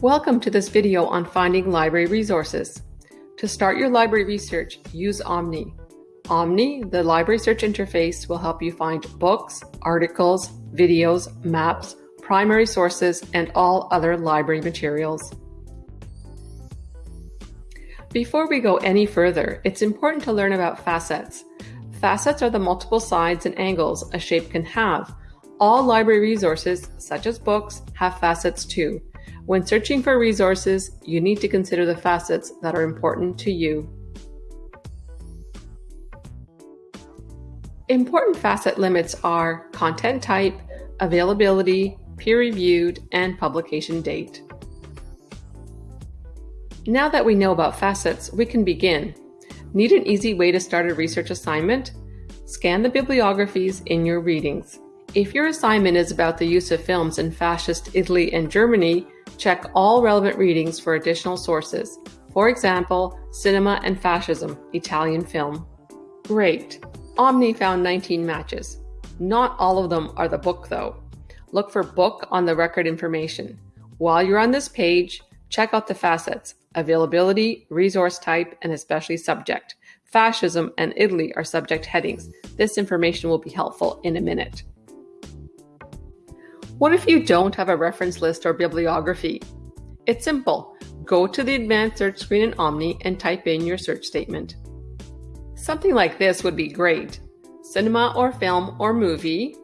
Welcome to this video on finding library resources. To start your library research, use Omni. Omni, the library search interface, will help you find books, articles, videos, maps, primary sources, and all other library materials. Before we go any further, it's important to learn about facets. Facets are the multiple sides and angles a shape can have. All library resources, such as books, have facets too. When searching for resources, you need to consider the facets that are important to you. Important facet limits are content type, availability, peer-reviewed, and publication date. Now that we know about facets, we can begin. Need an easy way to start a research assignment? Scan the bibliographies in your readings. If your assignment is about the use of films in fascist Italy and Germany, check all relevant readings for additional sources. For example, Cinema and Fascism, Italian film. Great! Omni found 19 matches. Not all of them are the book though. Look for book on the record information. While you're on this page, check out the facets, availability, resource type, and especially subject. Fascism and Italy are subject headings. This information will be helpful in a minute. What if you don't have a reference list or bibliography? It's simple. Go to the advanced search screen in Omni and type in your search statement. Something like this would be great. Cinema or film or movie,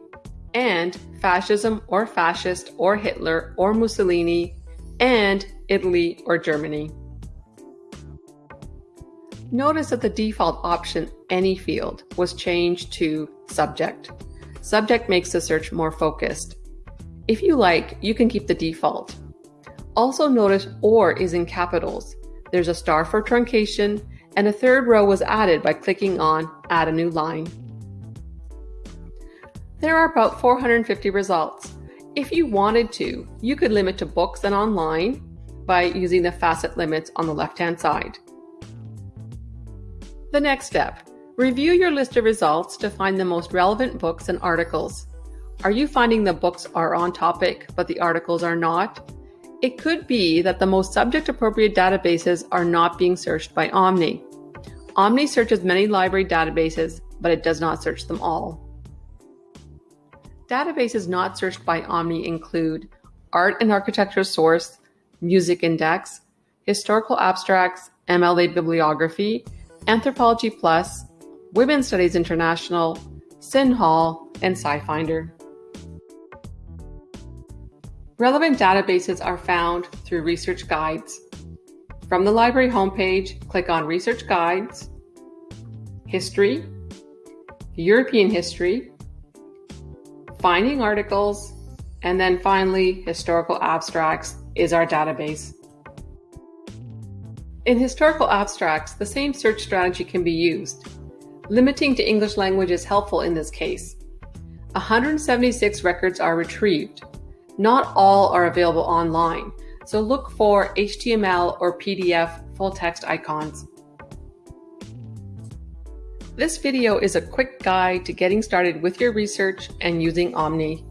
and fascism or fascist or Hitler or Mussolini, and Italy or Germany. Notice that the default option, any field, was changed to subject. Subject makes the search more focused. If you like, you can keep the default. Also notice OR is in capitals. There's a star for truncation and a third row was added by clicking on Add a new line. There are about 450 results. If you wanted to, you could limit to books and online by using the facet limits on the left-hand side. The next step, review your list of results to find the most relevant books and articles. Are you finding the books are on topic, but the articles are not? It could be that the most subject appropriate databases are not being searched by Omni. Omni searches many library databases, but it does not search them all. Databases not searched by Omni include Art and Architecture Source, Music Index, Historical Abstracts, MLA Bibliography, Anthropology Plus, Women's Studies International, CINAHL, and SciFinder. Relevant databases are found through research guides. From the library homepage, click on Research Guides, History, European History, Finding Articles, and then finally, Historical Abstracts is our database. In historical abstracts, the same search strategy can be used. Limiting to English language is helpful in this case. 176 records are retrieved, not all are available online, so look for HTML or PDF full text icons. This video is a quick guide to getting started with your research and using Omni.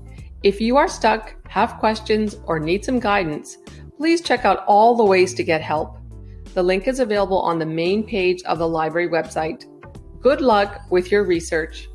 If you are stuck, have questions, or need some guidance, please check out all the ways to get help. The link is available on the main page of the library website. Good luck with your research.